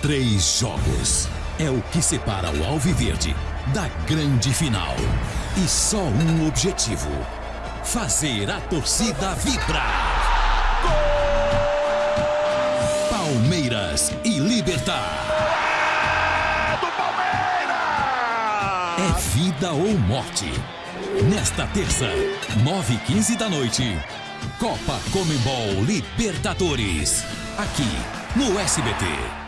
Três jogos é o que separa o Alviverde da grande final. E só um objetivo: fazer a torcida vibrar. Palmeiras e Libertar. Do Palmeiras! É vida ou morte. Nesta terça, 9h15 da noite, Copa Comembol Libertadores. Aqui no SBT.